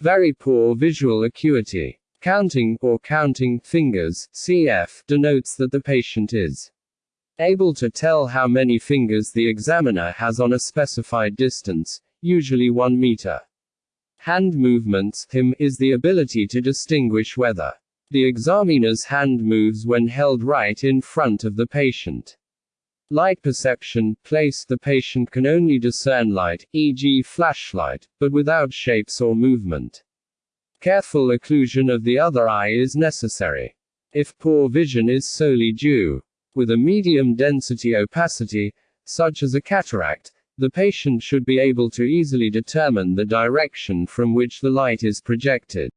Very poor visual acuity. Counting, or counting, fingers, cf, denotes that the patient is able to tell how many fingers the examiner has on a specified distance, usually 1 meter. Hand movements, him, is the ability to distinguish whether the examiner's hand moves when held right in front of the patient. Light perception, place the patient can only discern light, e.g. flashlight, but without shapes or movement. Careful occlusion of the other eye is necessary. If poor vision is solely due with a medium density opacity, such as a cataract, the patient should be able to easily determine the direction from which the light is projected.